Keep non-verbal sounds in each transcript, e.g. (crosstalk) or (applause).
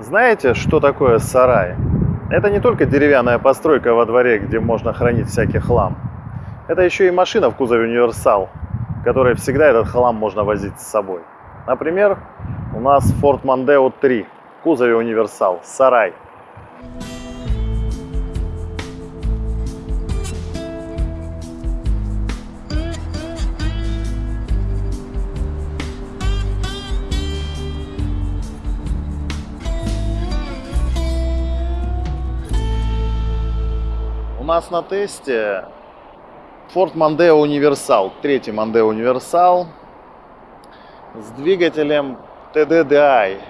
Знаете, что такое сарай? Это не только деревянная постройка во дворе, где можно хранить всякий хлам. Это еще и машина в кузове универсал, в которой всегда этот хлам можно возить с собой. Например, у нас Ford Mondeo 3 в кузове универсал, сарай. Нас на тесте Ford Mondeo Universal, третий Mondeo Universal с двигателем TDDI.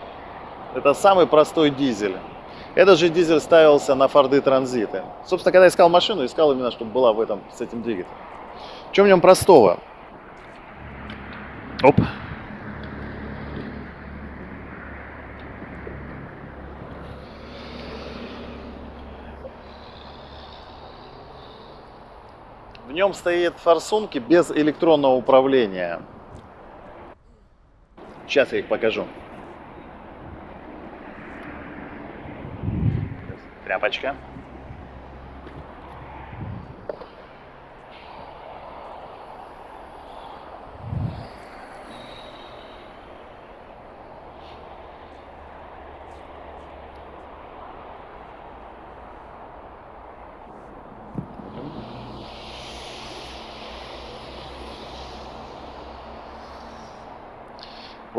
Это самый простой дизель. Этот же дизель ставился на Форды Транзиты. Собственно, когда искал машину, искал именно, чтобы была в этом, с этим двигателем. Чем в нем простого? Оп. Нем стоит форсунки без электронного управления. Сейчас я их покажу. Тряпочка.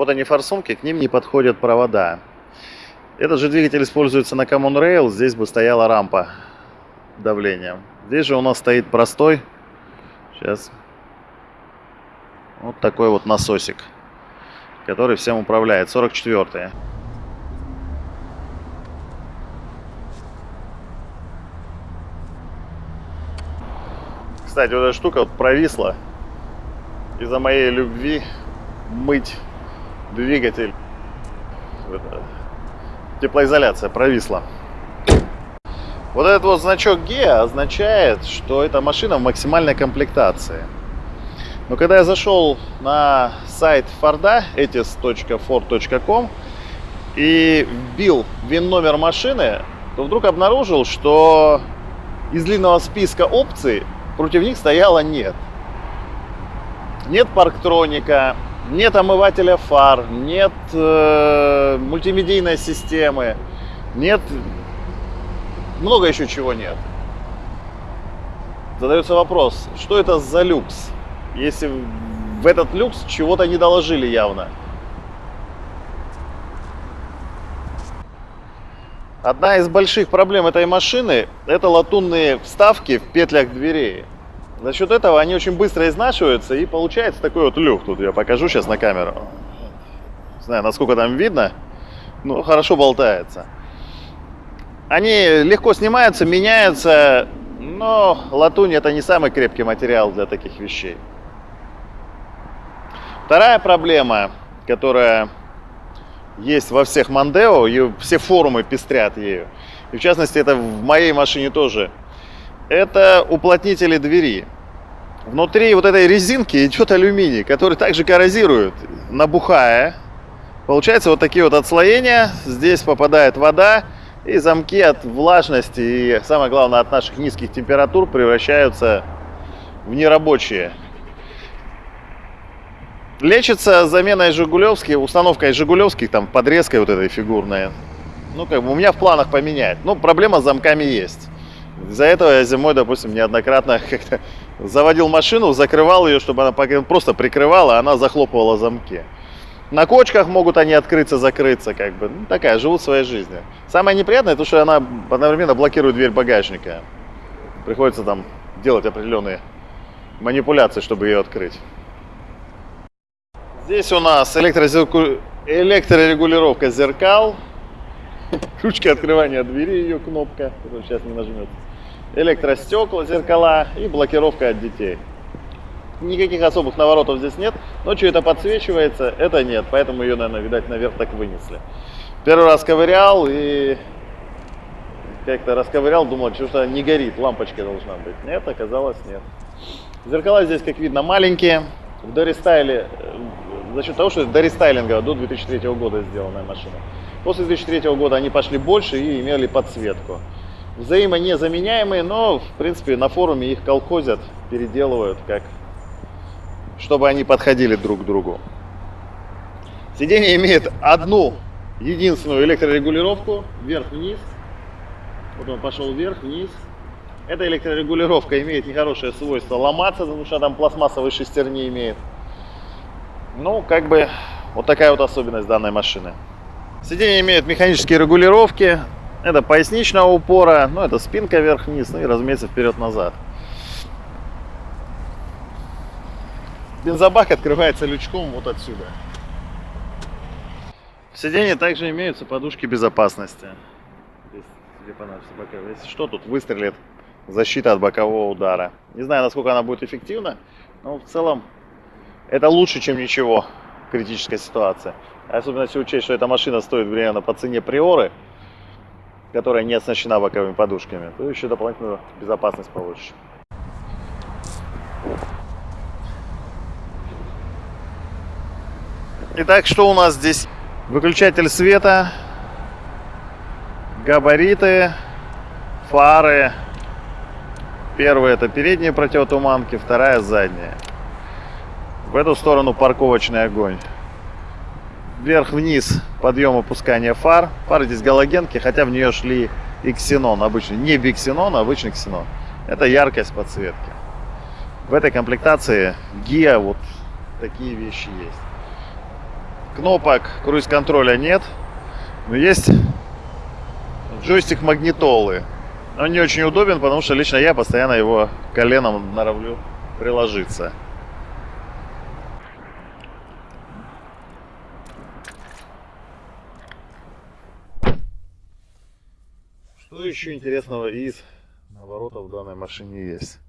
Вот они форсунки, к ним не подходят провода. Этот же двигатель используется на Common Rail, здесь бы стояла рампа давления. Здесь же у нас стоит простой, сейчас, вот такой вот насосик, который всем управляет, 44 -е. Кстати, вот эта штука вот провисла из-за моей любви мыть двигатель. Теплоизоляция провисла. Вот этот вот значок GEA означает, что эта машина в максимальной комплектации. Но когда я зашел на сайт Форда, etis.ford.com и вбил ВИН-номер машины, то вдруг обнаружил, что из длинного списка опций против них стояло нет. Нет парктроника, нет омывателя фар, нет э, мультимедийной системы, нет, много еще чего нет. Задается вопрос, что это за люкс, если в этот люкс чего-то не доложили явно. Одна из больших проблем этой машины – это латунные вставки в петлях дверей. За счет этого они очень быстро изнашиваются и получается такой вот люк. Тут я покажу сейчас на камеру. Не знаю, насколько там видно. Ну, хорошо болтается. Они легко снимаются, меняются, но латунь это не самый крепкий материал для таких вещей. Вторая проблема, которая есть во всех Мандео, и все форумы пестрят ею, и в частности это в моей машине тоже – это уплотнители двери. Внутри вот этой резинки идет алюминий, который также коррозирует, набухая. Получается вот такие вот отслоения. Здесь попадает вода, и замки от влажности и, самое главное, от наших низких температур превращаются в нерабочие. Лечится заменой жигулевских, установкой жигулевских, там, подрезкой вот этой фигурной. Ну, как бы у меня в планах поменять. Но проблема с замками есть. Из-за этого я зимой, допустим, неоднократно (laughs) как-то заводил машину, закрывал ее, чтобы она просто прикрывала, а она захлопывала замки. На кочках могут они открыться, закрыться, как бы. Ну, такая, живут своей жизнью. Самое неприятное, то, что она одновременно блокирует дверь багажника. Приходится там делать определенные манипуляции, чтобы ее открыть. Здесь у нас электрозерку... электрорегулировка зеркал. Ручка открывания двери, ее кнопка, которая сейчас не нажмется электростекла, зеркала и блокировка от детей. Никаких особых наворотов здесь нет, но что это подсвечивается, это нет, поэтому ее, наверное, видать, наверх так вынесли. Первый раз ковырял и как-то расковырял, думал, что не горит, лампочка должна быть. Нет, оказалось нет. Зеркала здесь, как видно, маленькие. В дорестайле, э, за счет того, что это дорестайлинговая до 2003 года сделанная машина. После 2003 года они пошли больше и имели подсветку. Взаимонезаменяемые, но в принципе на форуме их колхозят, переделывают, как чтобы они подходили друг к другу. Сиденье имеет одну единственную электрорегулировку вверх-вниз. Вот он пошел вверх-вниз. Эта электрорегулировка имеет нехорошее свойство ломаться, потому что там пластмассовые шестерни имеет. Ну, как бы, вот такая вот особенность данной машины. Сиденье имеет механические регулировки. Это поясничного упора, ну, это спинка вверх-вниз, ну и, разумеется, вперед-назад. Бензобак открывается лючком вот отсюда. В сиденье также имеются подушки безопасности. Если что, тут выстрелит защита от бокового удара. Не знаю, насколько она будет эффективна, но в целом это лучше, чем ничего в критической ситуации. Особенно если учесть, что эта машина стоит примерно по цене приоры, которая не оснащена боковыми подушками, то еще дополнительную безопасность получишь. Итак, что у нас здесь? Выключатель света, габариты, фары. Первая это передние противотуманки, вторая задняя. В эту сторону парковочный огонь. Вверх-вниз подъем опускания фар. Фары здесь галогенки, хотя в нее шли и ксенон обычный. Не биксенон, а обычный ксенон. Это яркость подсветки. В этой комплектации гиа вот такие вещи есть. Кнопок круиз-контроля нет, но есть джойстик магнитолы. Он не очень удобен, потому что лично я постоянно его коленом норовлю приложиться. Что еще интересного из наворотов в данной машине есть?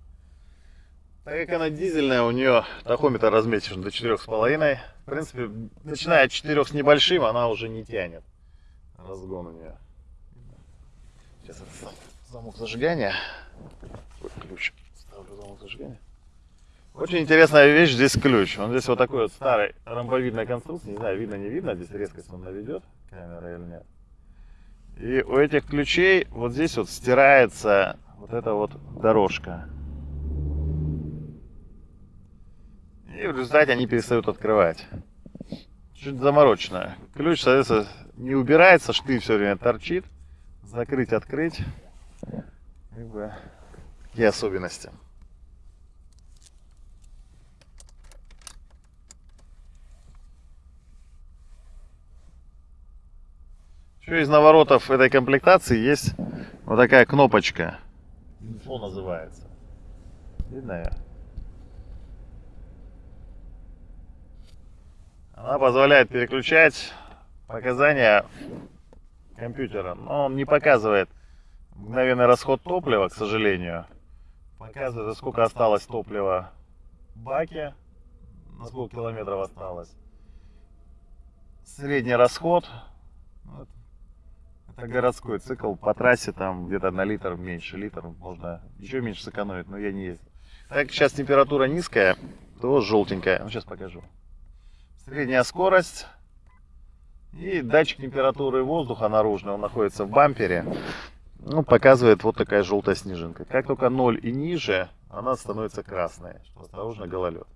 Так как она дизельная, у нее тахометр разметишь до 4,5. В принципе, начиная от 4 с небольшим, она уже не тянет. Разгон у нее. Сейчас это замок зажигания. Вот ключ. Ставлю замок зажигания. Очень интересная вещь, здесь ключ. Он здесь вот такой вот старый ромбовидной конструкции. Не знаю, видно, не видно. Здесь резкость он наведет, камера или нет. И у этих ключей вот здесь вот стирается вот эта вот дорожка. И в результате они перестают открывать. Чуть заморочено. Ключ, соответственно, не убирается, штырь все время торчит. Закрыть, открыть. Как бы такие особенности. Еще из наворотов этой комплектации есть вот такая кнопочка. Инфо называется. Видно ее? Она позволяет переключать показания компьютера. Но он не показывает мгновенный расход топлива, к сожалению. Показывает, сколько осталось топлива в баке, на сколько километров осталось. Средний расход это городской цикл. По трассе там где-то на литр меньше. Литр можно еще меньше сэкономить, но я не ездил. Так как сейчас температура низкая, то желтенькая. Ну, сейчас покажу. Средняя скорость. И датчик температуры воздуха наружный, он находится в бампере. Ну, показывает вот такая желтая снежинка. Как только 0 и ниже, она становится красной. Осторожно, гололед.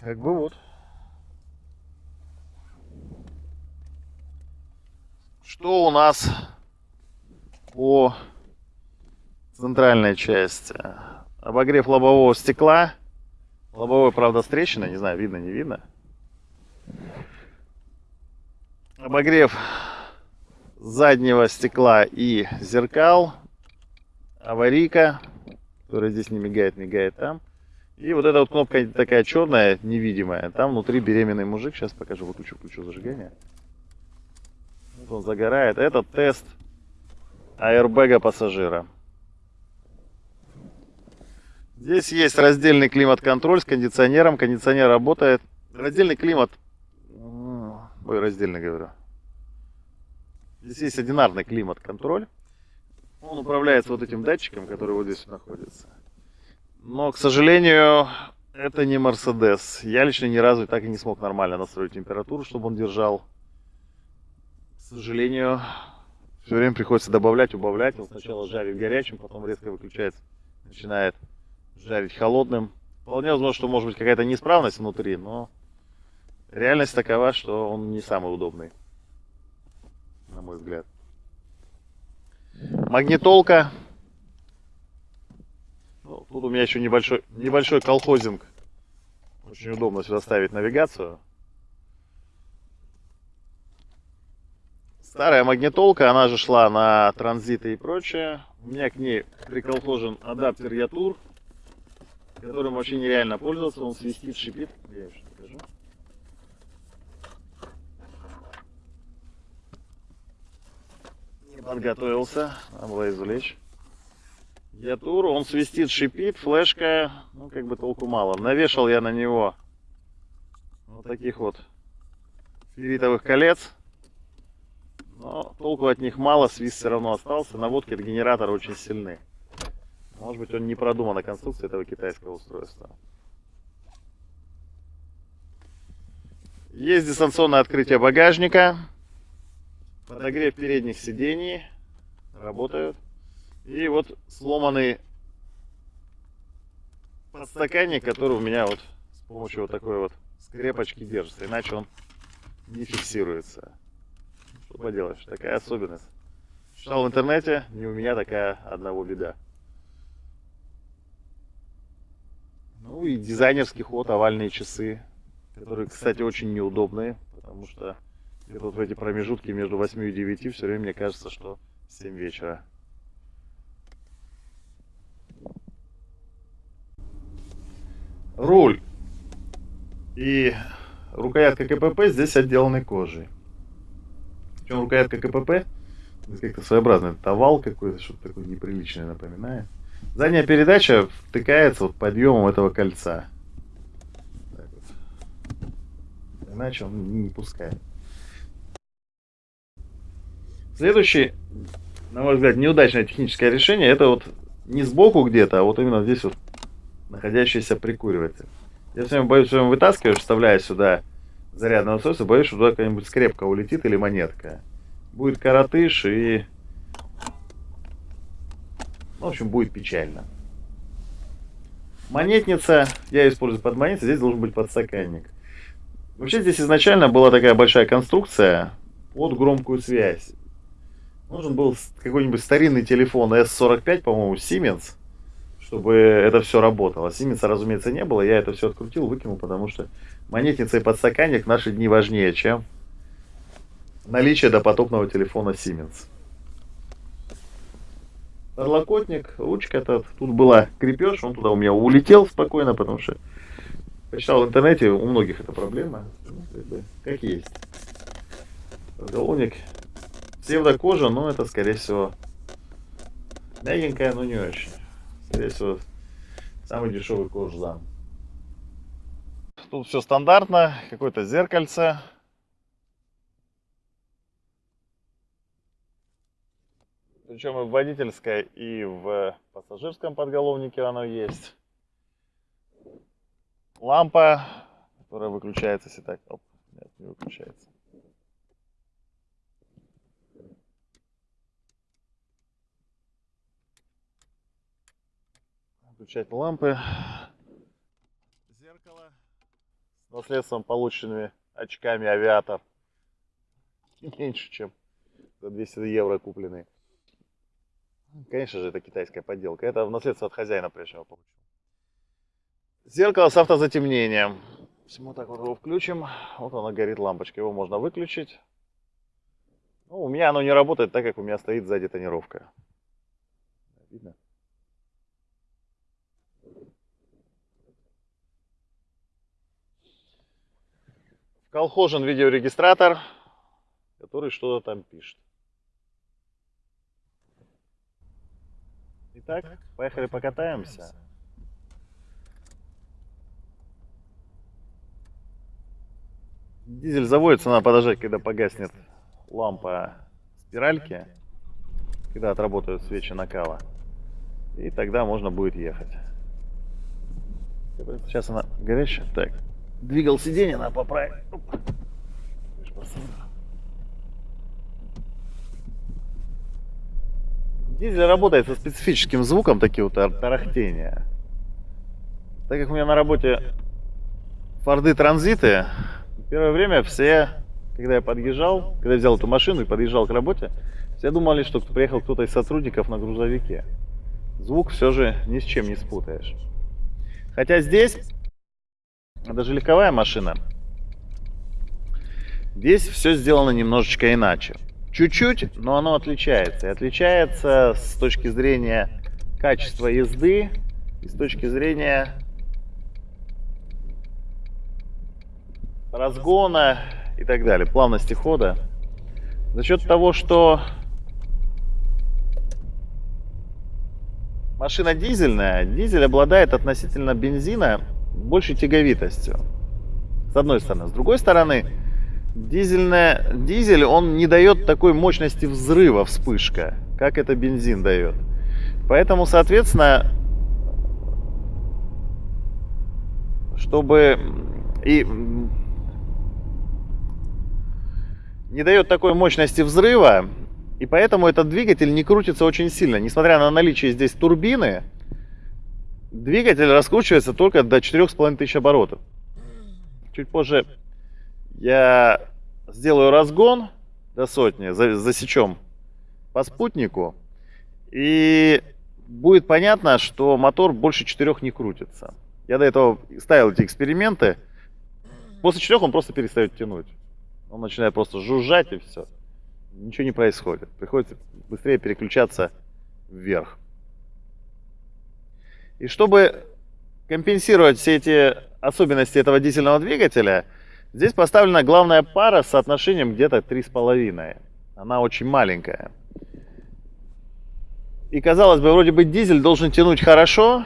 Как бы вот. Что у нас по центральной части? Обогрев лобового стекла. Лобовой, правда, встречено, не знаю, видно, не видно. Обогрев заднего стекла и зеркал. Аварийка, которая здесь не мигает, мигает там. И вот эта вот кнопка такая черная, невидимая. Там внутри беременный мужик. Сейчас покажу, выключу, включу зажигание он загорает. Это тест аэрбэга пассажира. Здесь есть раздельный климат-контроль с кондиционером. Кондиционер работает. Раздельный климат... Ой, раздельный говорю. Здесь есть одинарный климат-контроль. Он управляется вот этим датчиком, который вот здесь находится. Но, к сожалению, Это не Мерседес. Я лично ни разу так и не смог нормально настроить температуру, чтобы он держал. Сожалению, все время приходится добавлять, убавлять. Он сначала жарит горячим, потом резко выключается, начинает жарить холодным. Вполне возможно, что может быть какая-то неисправность внутри, но реальность такова, что он не самый удобный, на мой взгляд. Магнитолка. Ну, тут у меня еще небольшой, небольшой колхозинг. Очень удобно сюда ставить навигацию. Старая магнитолка, она же шла на транзиты и прочее. У меня к ней приколхожен адаптер Ятур, которым вообще нереально пользоваться. Он свистит, шипит. Я еще покажу. Не подготовился, надо было извлечь. Ятур, он свистит, шипит, флешка, ну как бы толку мало. Навешал я на него вот таких вот ферритовых колец. Но толку от них мало, свист все равно остался. Наводки от генератора очень сильны. Может быть он не продумана конструкция этого китайского устройства. Есть дистанционное открытие багажника. Подогрев передних сидений. Работают. И вот сломанный подстаканник, который у меня вот с помощью вот такой вот скрепочки держится. Иначе он не фиксируется. Что поделаешь, такая особенность. Читал в интернете, не у меня такая одного беда. Ну и дизайнерский ход, овальные часы, которые, кстати, очень неудобные, потому что где-то вот в эти промежутки между 8 и 9 все время мне кажется, что 7 вечера. Руль и рукоятка КПП здесь отделаны кожей. Причем рукоятка КПП как-то своеобразный овал какой-то, что-то такое неприличное напоминает. Задняя передача втыкается вот подъемом этого кольца. Вот. Иначе он не пускает. Следующий, на мой взгляд, неудачное техническое решение, это вот не сбоку где-то, а вот именно здесь вот находящийся прикуриватель. Я все время боюсь, что вытаскиваешь, вставляя сюда зарядное устройство, боюсь, что туда какая-нибудь скрепка улетит или монетка. Будет коротыш и... Ну, в общем, будет печально. Монетница, я использую под монетницей, здесь должен быть подстаканник. Вообще здесь изначально была такая большая конструкция под громкую связь. Нужен был какой-нибудь старинный телефон S45, по-моему, Siemens, чтобы это все работало. Siemens, разумеется, не было. Я это все открутил, выкинул, потому что монетница и подстаканник в наши дни важнее, чем наличие допотопного телефона Siemens. Подлокотник, ручка этот. Тут была крепеж, он туда у меня улетел спокойно, потому что почитал в интернете, у многих это проблема. Ну, как, бы, как есть. Подголовник псевдокожа, но это, скорее всего, мягенькая, но не очень. Скорее всего, самый дешевый кожзам. Тут все стандартно, какое-то зеркальце. Причем и в водительской, и в пассажирском подголовнике оно есть. Лампа, которая выключается, если так. Оп, нет, не выключается. Включать лампы. Зеркало. С наследством полученными очками авиатор. (laughs) Меньше, чем за 200 евро купленные. Конечно же, это китайская подделка. Это в наследство от хозяина прежнего получил. Зеркало с автозатемнением. Вот так вот его включим. Вот оно горит лампочка. Его можно выключить. Ну, у меня оно не работает, так как у меня стоит сзади тонировка. Видно? Колхожен видеорегистратор, который что-то там пишет. Итак, поехали покатаемся. Дизель заводится, надо подождать, когда погаснет лампа спиральки, когда отработают свечи накала. И тогда можно будет ехать. Сейчас она горячая. Так, двигал сиденье, надо поправить. Дизель работает со специфическим звуком, такие вот тарахтения. Так как у меня на работе Форды Транзиты, первое время все, когда я подъезжал, когда я взял эту машину и подъезжал к работе, все думали, что приехал кто-то из сотрудников на грузовике. Звук все же ни с чем не спутаешь. Хотя здесь, даже легковая машина, здесь все сделано немножечко иначе. Чуть-чуть, но оно отличается. И отличается с точки зрения качества езды и с точки зрения разгона и так далее, плавности хода. За счет того, что машина дизельная, дизель обладает относительно бензина большей тяговитостью. С одной стороны. С другой стороны, Дизельная, дизель, он не дает такой мощности взрыва вспышка, как это бензин дает. Поэтому, соответственно, чтобы и не дает такой мощности взрыва, и поэтому этот двигатель не крутится очень сильно. Несмотря на наличие здесь турбины, двигатель раскручивается только до 4500 оборотов. Чуть позже я сделаю разгон до сотни, засечем по спутнику, и будет понятно, что мотор больше четырех не крутится. Я до этого ставил эти эксперименты. После четырех он просто перестает тянуть. Он начинает просто жужжать и все. Ничего не происходит. Приходится быстрее переключаться вверх. И чтобы компенсировать все эти особенности этого дизельного двигателя, Здесь поставлена главная пара с соотношением где-то 3,5. Она очень маленькая. И казалось бы, вроде бы дизель должен тянуть хорошо,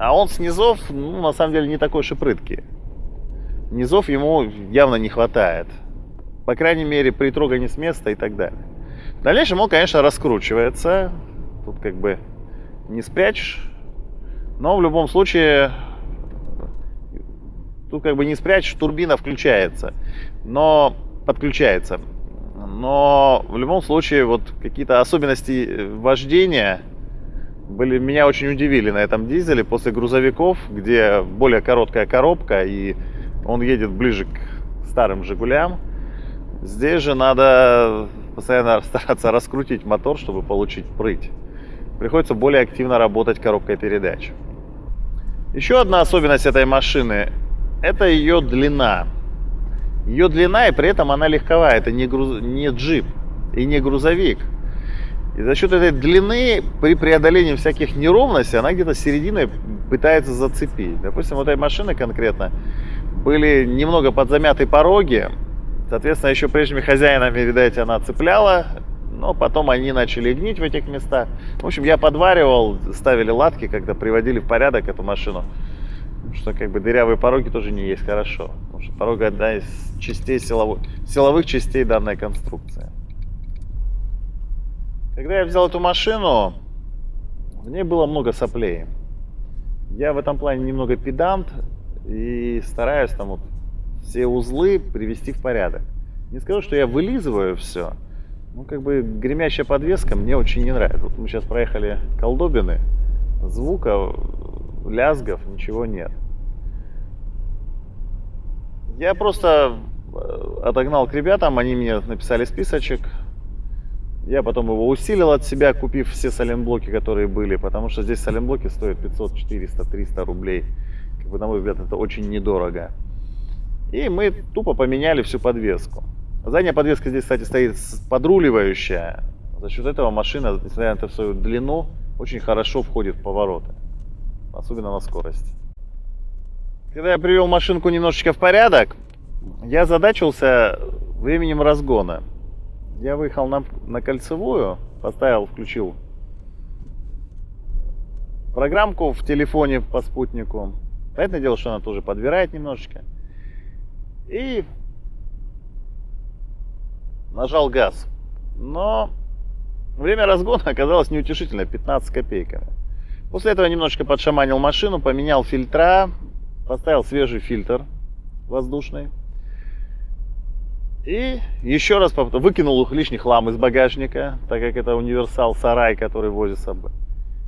а он с низов, ну, на самом деле, не такой уж и прыткий. Низов ему явно не хватает. По крайней мере, при трогании с места и так далее. В дальнейшем он, конечно, раскручивается. Тут как бы не спрячешь. Но в любом случае Тут как бы не спрячешь, турбина включается, но подключается. Но в любом случае вот какие-то особенности вождения были, меня очень удивили на этом дизеле после грузовиков, где более короткая коробка и он едет ближе к старым Жигулям. Здесь же надо постоянно (laughs) стараться раскрутить мотор, чтобы получить прыть. Приходится более активно работать коробкой передач. Еще одна особенность этой машины это ее длина. Ее длина, и при этом она легковая. Это не, груз... не джип и не грузовик. И за счет этой длины, при преодолении всяких неровностей, она где-то серединой пытается зацепить. Допустим, вот этой машины конкретно были немного подзамяты пороги. Соответственно, еще прежними хозяинами, видать, она цепляла. Но потом они начали гнить в этих местах. В общем, я подваривал, ставили латки, когда приводили в порядок эту машину что как бы дырявые пороги тоже не есть хорошо. Потому что порога одна из частей силовых, силовых частей данной конструкции. Когда я взял эту машину, в ней было много соплей. Я в этом плане немного педант и стараюсь там вот все узлы привести в порядок. Не скажу, что я вылизываю все, ну как бы гремящая подвеска мне очень не нравится. Вот мы сейчас проехали колдобины, звука лязгов, ничего нет. Я просто э, отогнал к ребятам, они мне написали списочек. Я потом его усилил от себя, купив все саленблоки, которые были, потому что здесь саленблоки стоят 500, 400, 300 рублей. Как бы, на мой взгляд, это очень недорого. И мы тупо поменяли всю подвеску. Задняя подвеска здесь, кстати, стоит подруливающая. За счет этого машина, несмотря на свою длину, очень хорошо входит в повороты особенно на скорости. Когда я привел машинку немножечко в порядок, я задачился временем разгона. Я выехал на, на кольцевую, поставил, включил программку в телефоне по спутнику. Понятное дело, что она тоже подбирает немножечко. И нажал газ. Но время разгона оказалось неутешительно, 15 копейками. После этого немножечко подшаманил машину, поменял фильтра, поставил свежий фильтр воздушный. И еще раз выкинул лишний хлам из багажника, так как это универсал сарай, который возит с собой.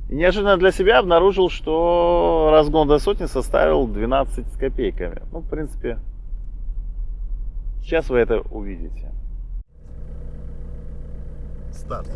И неожиданно для себя обнаружил, что разгон до сотни составил 12 с копейками. Ну, в принципе, сейчас вы это увидите. Старт.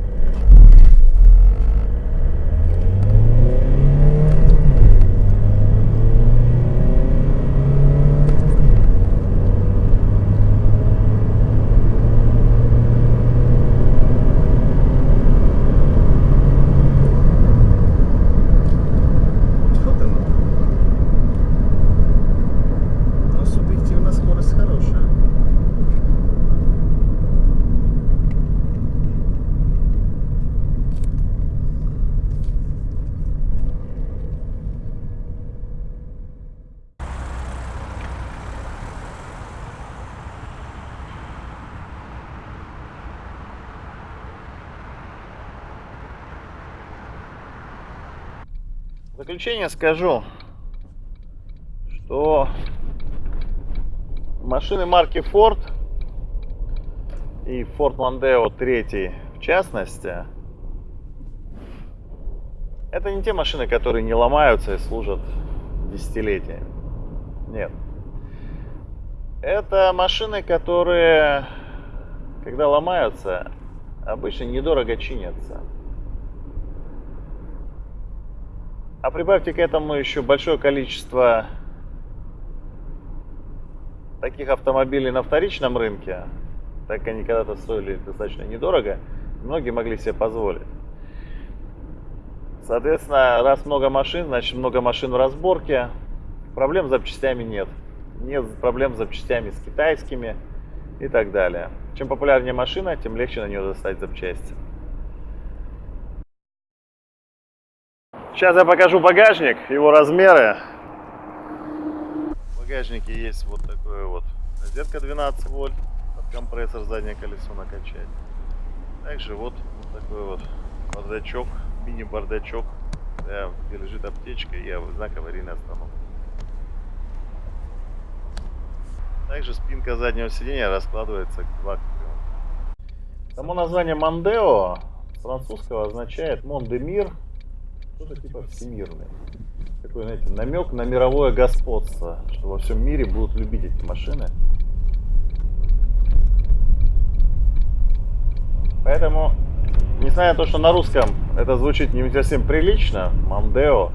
В заключение скажу, что машины марки Ford и Ford Mondeo 3 в частности, это не те машины, которые не ломаются и служат десятилетиями. Нет. Это машины, которые, когда ломаются, обычно недорого чинятся. А прибавьте к этому еще большое количество таких автомобилей на вторичном рынке, так они когда-то стоили достаточно недорого, многие могли себе позволить. Соответственно, раз много машин, значит много машин в разборке, проблем с запчастями нет. Нет проблем с запчастями с китайскими и так далее. Чем популярнее машина, тем легче на нее достать запчасти. Сейчас я покажу багажник, его размеры. В багажнике есть вот такое вот розетка 12 вольт, под компрессор заднее колесо накачать. Также вот, вот такой вот бардачок, мини-бардачок, где лежит аптечка и знак аварийной остановки. Также спинка заднего сиденья раскладывается к вакууму. Само название Мандео французского означает Мондемир, что-то типа всемирный. Такой, знаете, намек на мировое господство, что во всем мире будут любить эти машины. Поэтому, несмотря на то, что на русском это звучит не совсем прилично, Мандео,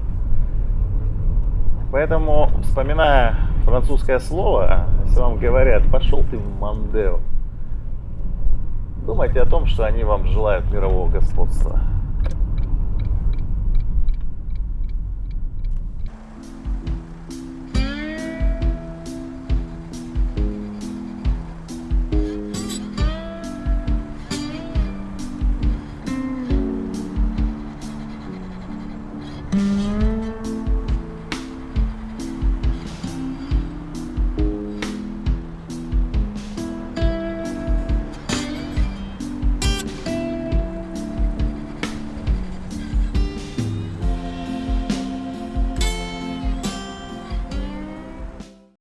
поэтому, вспоминая французское слово, если вам говорят, пошел ты в Мандео, думайте о том, что они вам желают мирового господства.